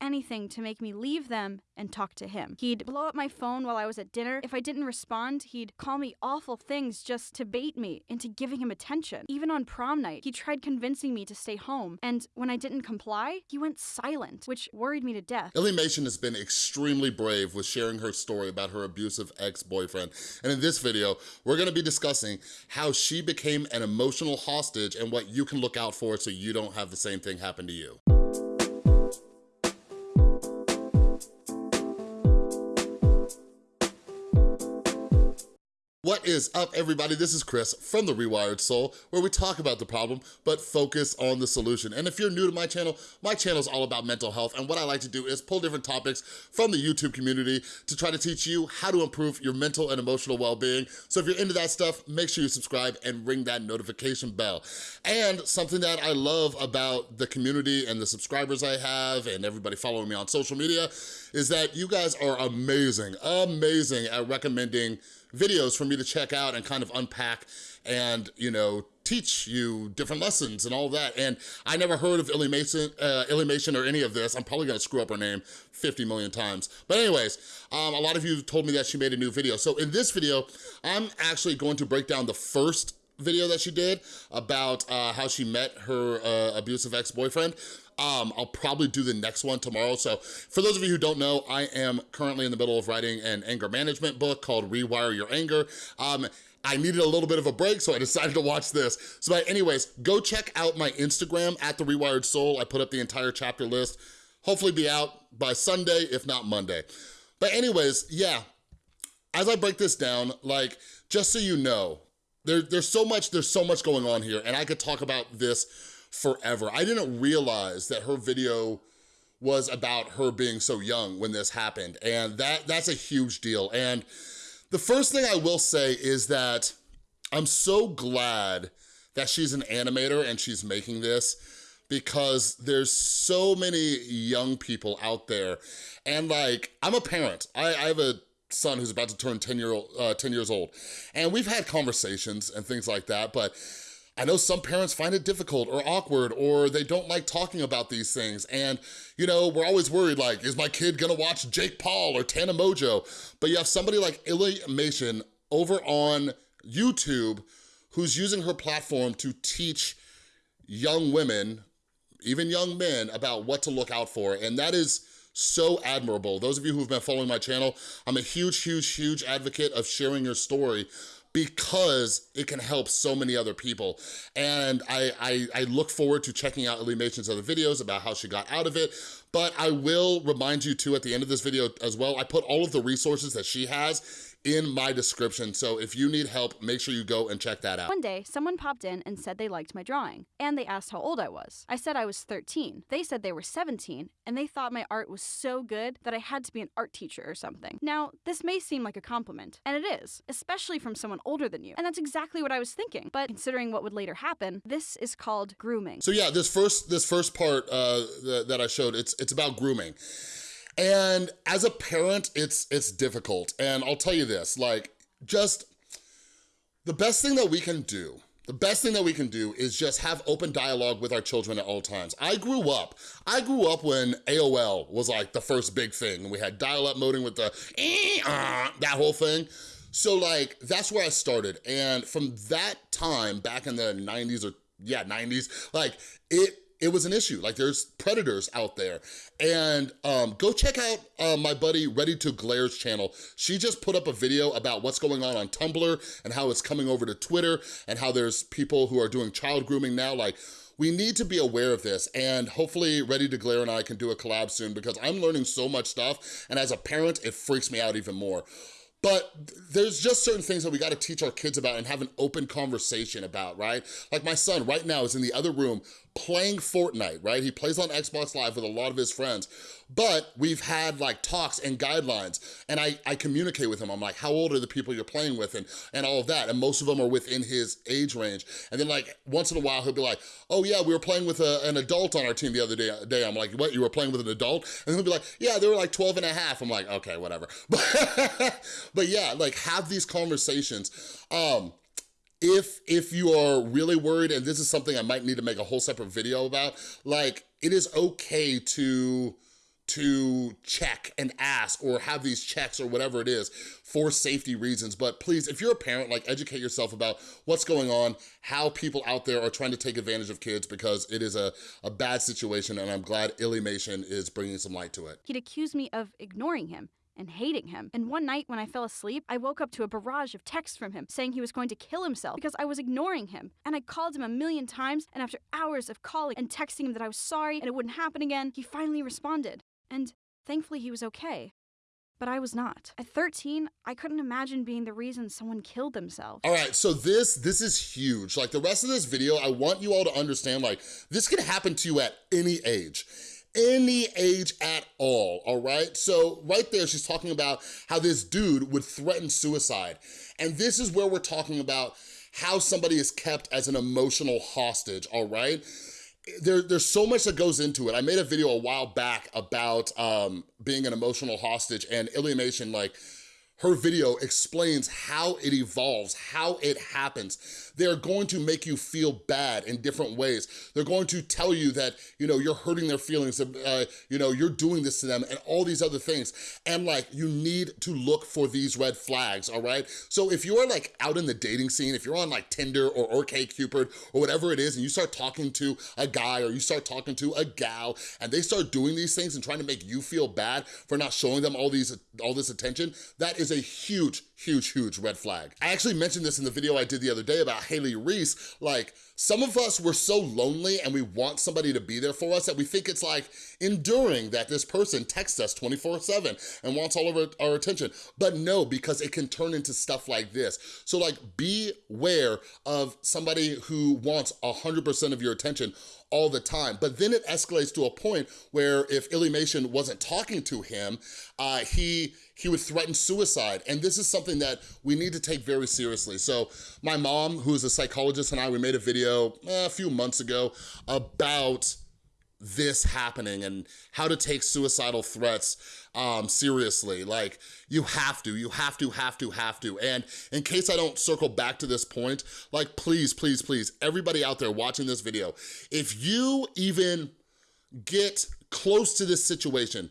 anything to make me leave them and talk to him. He'd blow up my phone while I was at dinner. If I didn't respond, he'd call me awful things just to bait me into giving him attention. Even on prom night, he tried convincing me to stay home, and when I didn't comply, he went silent, which worried me to death. Illy Mason has been extremely brave with sharing her story about her abusive ex-boyfriend. And in this video, we're gonna be discussing how she became an emotional hostage and what you can look out for so you don't have the same thing happen to you. What is up, everybody? This is Chris from The Rewired Soul, where we talk about the problem, but focus on the solution. And if you're new to my channel, my channel is all about mental health, and what I like to do is pull different topics from the YouTube community to try to teach you how to improve your mental and emotional well-being. So if you're into that stuff, make sure you subscribe and ring that notification bell. And something that I love about the community and the subscribers I have and everybody following me on social media is that you guys are amazing, amazing at recommending videos for me to check out and kind of unpack and, you know, teach you different lessons and all that. And I never heard of Illy Mason, uh, Illymation or any of this. I'm probably gonna screw up her name 50 million times. But anyways, um, a lot of you told me that she made a new video. So in this video, I'm actually going to break down the first video that she did about uh, how she met her uh, abusive ex-boyfriend. Um, I'll probably do the next one tomorrow. So for those of you who don't know, I am currently in the middle of writing an anger management book called Rewire Your Anger. Um, I needed a little bit of a break, so I decided to watch this. So but anyways, go check out my Instagram, at The Rewired Soul. I put up the entire chapter list. Hopefully be out by Sunday, if not Monday. But anyways, yeah, as I break this down, like, just so you know, there, there's so much, there's so much going on here, and I could talk about this forever. I didn't realize that her video was about her being so young when this happened. And that that's a huge deal. And the first thing I will say is that I'm so glad that she's an animator and she's making this because there's so many young people out there. And like, I'm a parent. I, I have a son who's about to turn 10, year old, uh, 10 years old. And we've had conversations and things like that, but I know some parents find it difficult or awkward or they don't like talking about these things. And, you know, we're always worried like, is my kid gonna watch Jake Paul or Tana Mongeau? But you have somebody like Illy Mation over on YouTube who's using her platform to teach young women, even young men, about what to look out for. And that is so admirable. Those of you who've been following my channel, I'm a huge, huge, huge advocate of sharing your story because it can help so many other people. And I, I, I look forward to checking out Mation's other videos about how she got out of it, but I will remind you too at the end of this video as well, I put all of the resources that she has in my description. So if you need help, make sure you go and check that out. One day, someone popped in and said they liked my drawing, and they asked how old I was. I said I was 13. They said they were 17, and they thought my art was so good that I had to be an art teacher or something. Now, this may seem like a compliment, and it is, especially from someone older than you, and that's exactly what I was thinking. But considering what would later happen, this is called grooming. So yeah, this first this first part uh, that I showed, it's it's about grooming. And as a parent, it's it's difficult. And I'll tell you this, like, just the best thing that we can do the best thing that we can do is just have open dialogue with our children at all times. I grew up, I grew up when AOL was like the first big thing. We had dial-up modem with the eh, uh, that whole thing. So like, that's where I started. And from that time, back in the 90s or yeah, 90s, like it it was an issue. Like there's predators out there. And um, go check out uh, my buddy ReadyToGlare's channel. She just put up a video about what's going on on Tumblr and how it's coming over to Twitter and how there's people who are doing child grooming now. Like we need to be aware of this and hopefully Ready to Glare and I can do a collab soon because I'm learning so much stuff and as a parent, it freaks me out even more. But there's just certain things that we gotta teach our kids about and have an open conversation about, right? Like my son right now is in the other room playing Fortnite, right? He plays on Xbox Live with a lot of his friends, but we've had like talks and guidelines and I, I communicate with him. I'm like, how old are the people you're playing with and, and all of that? And most of them are within his age range. And then like once in a while, he'll be like, oh yeah, we were playing with a, an adult on our team the other day. day. I'm like, what, you were playing with an adult? And he'll be like, yeah, they were like 12 and a half. I'm like, okay, whatever. But, but yeah, like have these conversations. Um, if if you are really worried, and this is something I might need to make a whole separate video about, like it is okay to to check and ask or have these checks or whatever it is for safety reasons. But please, if you're a parent, like educate yourself about what's going on, how people out there are trying to take advantage of kids because it is a, a bad situation and I'm glad Illymation is bringing some light to it. He'd accuse me of ignoring him and hating him. And one night when I fell asleep, I woke up to a barrage of texts from him saying he was going to kill himself because I was ignoring him. And I called him a million times, and after hours of calling and texting him that I was sorry and it wouldn't happen again, he finally responded. And thankfully, he was okay. But I was not. At 13, I couldn't imagine being the reason someone killed themselves. All right, so this this is huge. Like the rest of this video, I want you all to understand like this can happen to you at any age any age at all, all right? So right there, she's talking about how this dude would threaten suicide. And this is where we're talking about how somebody is kept as an emotional hostage, all right? There, there's so much that goes into it. I made a video a while back about um, being an emotional hostage and Illymation, like, her video explains how it evolves, how it happens. They're going to make you feel bad in different ways. They're going to tell you that, you know, you're hurting their feelings, uh, you know, you're doing this to them and all these other things. And like, you need to look for these red flags, all right? So if you're like out in the dating scene, if you're on like Tinder or OkCupid or whatever it is, and you start talking to a guy or you start talking to a gal and they start doing these things and trying to make you feel bad for not showing them all these all this attention, that is a huge, huge, huge red flag. I actually mentioned this in the video I did the other day about Haley Reese, like some of us were so lonely and we want somebody to be there for us that we think it's like enduring that this person texts us 24 seven and wants all of our, our attention. But no, because it can turn into stuff like this. So like beware of somebody who wants 100% of your attention all the time. But then it escalates to a point where if Illymation wasn't talking to him, uh, he he would threaten suicide. And this is something that we need to take very seriously. So my mom, who is a psychologist, and I, we made a video eh, a few months ago about this happening and how to take suicidal threats um, seriously. Like, you have to, you have to, have to, have to. And in case I don't circle back to this point, like, please, please, please, everybody out there watching this video, if you even get close to this situation,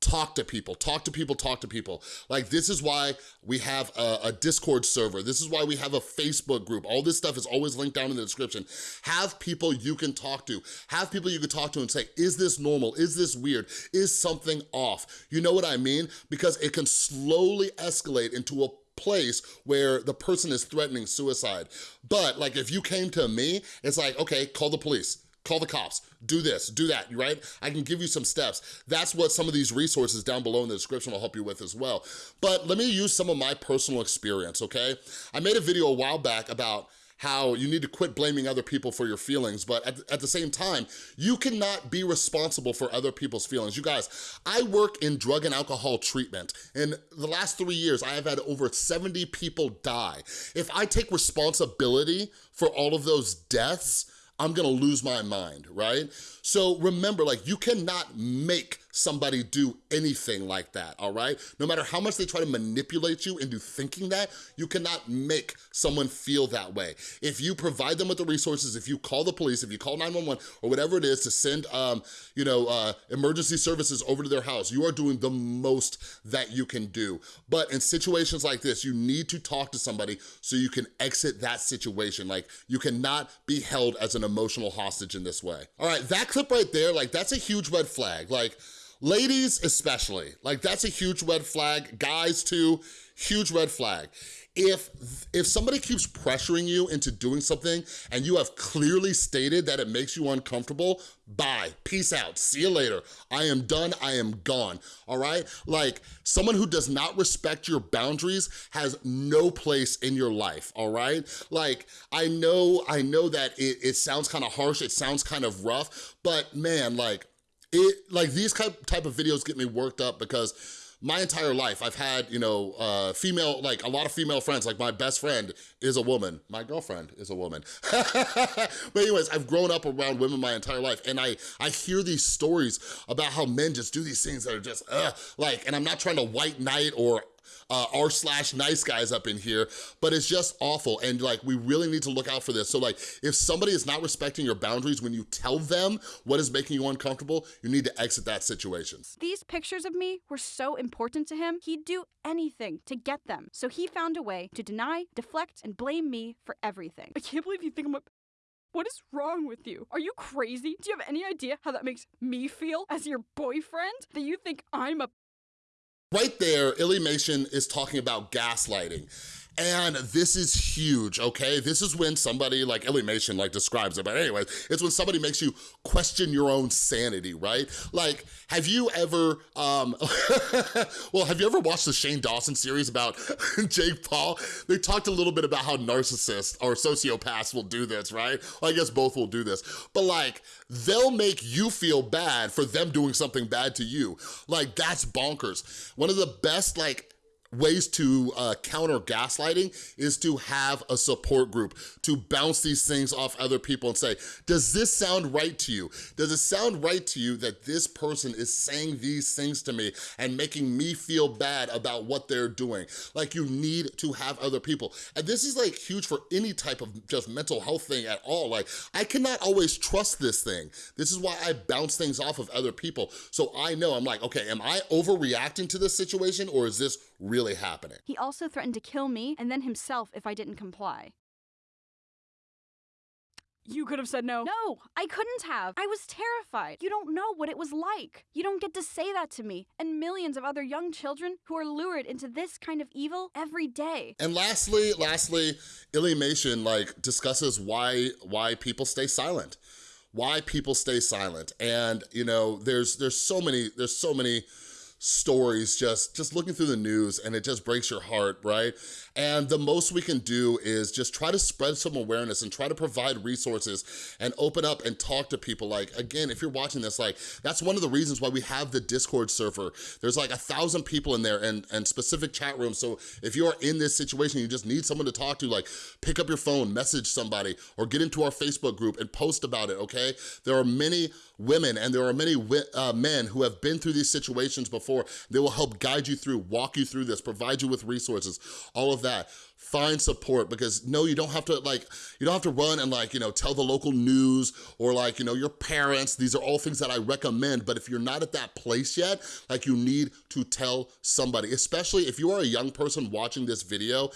talk to people, talk to people, talk to people. Like this is why we have a, a, Discord server. This is why we have a Facebook group. All this stuff is always linked down in the description. Have people you can talk to. Have people you can talk to and say, is this normal? Is this weird? Is something off? You know what I mean? Because it can slowly escalate into a place where the person is threatening suicide. But like if you came to me, it's like, okay, call the police call the cops, do this, do that, right? I can give you some steps. That's what some of these resources down below in the description will help you with as well. But let me use some of my personal experience, okay? I made a video a while back about how you need to quit blaming other people for your feelings, but at, at, the same time, you cannot be responsible for other people's feelings. You guys, I work in drug and alcohol treatment. In the last three years, I have had over 70 people die. If I take responsibility for all of those deaths, I'm gonna lose my mind, right? So remember, like you cannot make somebody do anything like that, all right? No matter how much they try to manipulate you into thinking that, you cannot make someone feel that way. If you provide them with the resources, if you call the police, if you call 911 or whatever it is to send, um, you know, uh, emergency services over to their house, you are doing the most that you can do. But in situations like this, you need to talk to somebody so you can exit that situation. Like you cannot be held as an emotional hostage in this way. All right, that clip right there, like that's a huge red flag. Like Ladies especially, like that's a huge red flag. Guys too, huge red flag. If, if somebody keeps pressuring you into doing something and you have clearly stated that it makes you uncomfortable, bye, peace out, see you later. I am done, I am gone, all right? Like, someone who does not respect your boundaries has no place in your life, all right? Like, I know, I know that it, it sounds kind of harsh, it sounds kind of rough, but man, like, it like these type of videos get me worked up because my entire life I've had, you know, uh, female, like a lot of female friends, like my best friend is a woman. My girlfriend is a woman. but anyways, I've grown up around women my entire life and I, I hear these stories about how men just do these things that are just, uh, like, and I'm not trying to white knight or Uh, r slash nice guys up in here, but it's just awful. And like, we really need to look out for this. So like, if somebody is not respecting your boundaries when you tell them what is making you uncomfortable, you need to exit that situation. These pictures of me were so important to him, he'd do anything to get them. So he found a way to deny, deflect, and blame me for everything. I can't believe you think I'm a what is wrong with you? Are you crazy? Do you have any idea how that makes me feel as your boyfriend? That you think I'm a Right there, Illymation is talking about gaslighting. And this is huge, okay? This is when somebody, like Illymation like describes it, but anyways, it's when somebody makes you question your own sanity, right? Like, have you ever, um, well, have you ever watched the Shane Dawson series about Jake Paul? They talked a little bit about how narcissists or sociopaths will do this, right? Well, I guess both will do this. But like, they'll make you feel bad for them doing something bad to you. Like, that's bonkers. One of the best, like, ways to uh, counter gaslighting is to have a support group, to bounce these things off other people and say, does this sound right to you? Does it sound right to you that this person is saying these things to me and making me feel bad about what they're doing? Like you need to have other people. And this is like huge for any type of just mental health thing at all. Like I cannot always trust this thing. This is why I bounce things off of other people. So I know, I'm like, okay, am I overreacting to this situation or is this really happening. He also threatened to kill me and then himself if I didn't comply. You could have said no. No, I couldn't have. I was terrified. You don't know what it was like. You don't get to say that to me and millions of other young children who are lured into this kind of evil every day. And lastly, lastly, Illymation like discusses why why people stay silent. Why people stay silent. And you know, there's there's so many there's so many stories just just looking through the news and it just breaks your heart right and the most we can do is just try to spread some awareness and try to provide resources and open up and talk to people like again if you're watching this like that's one of the reasons why we have the discord server there's like a thousand people in there and and specific chat rooms so if you are in this situation you just need someone to talk to like pick up your phone message somebody or get into our facebook group and post about it okay there are many women and there are many uh, men who have been through these situations before. They will help guide you through, walk you through this, provide you with resources, all of that. Find support because no, you don't have to like, you don't have to run and like, you know, tell the local news or like, you know, your parents. These are all things that I recommend, but if you're not at that place yet, like you need to tell somebody, especially if you are a young person watching this video,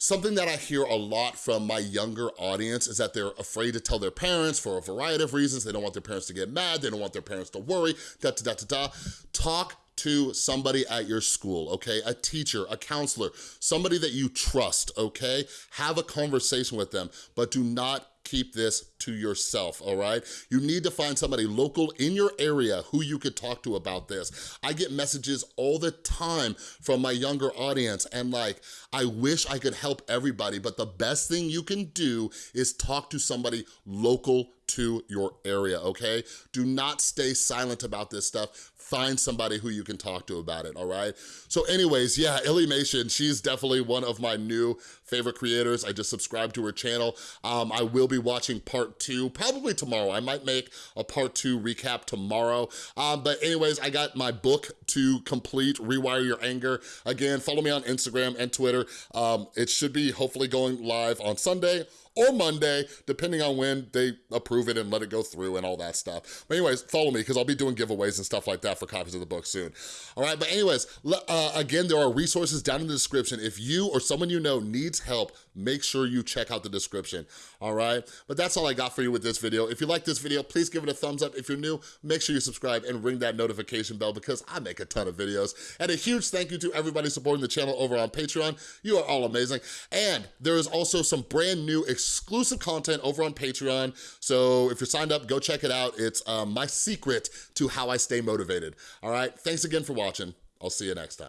Something that I hear a lot from my younger audience is that they're afraid to tell their parents for a variety of reasons. They don't want their parents to get mad. They don't want their parents to worry, da da da da da. Talk to somebody at your school, okay? A teacher, a counselor, somebody that you trust, okay? Have a conversation with them, but do not keep this to yourself, all right? You need to find somebody local in your area who you could talk to about this. I get messages all the time from my younger audience and like, I wish I could help everybody, but the best thing you can do is talk to somebody local to your area, okay? Do not stay silent about this stuff. Find somebody who you can talk to about it, all right? So anyways, yeah, Illymation, she's definitely one of my new favorite creators. I just subscribed to her channel. Um, I will be watching part two, probably tomorrow. I might make a part two recap tomorrow. Um, but anyways, I got my book to complete, Rewire Your Anger. Again, follow me on Instagram and Twitter. Um, it should be hopefully going live on Sunday or Monday, depending on when they approve it and let it go through and all that stuff. But anyways, follow me because I'll be doing giveaways and stuff like that for copies of the book soon. All right, but anyways, uh, again, there are resources down in the description. If you or someone you know needs help, make sure you check out the description, all right? But that's all I got for you with this video. If you like this video, please give it a thumbs up. If you're new, make sure you subscribe and ring that notification bell because I make a ton of videos. And a huge thank you to everybody supporting the channel over on Patreon. You are all amazing. And there is also some brand new exclusive content over on Patreon. So if you're signed up, go check it out. It's um, my secret to how I stay motivated. All right, thanks again for watching. I'll see you next time.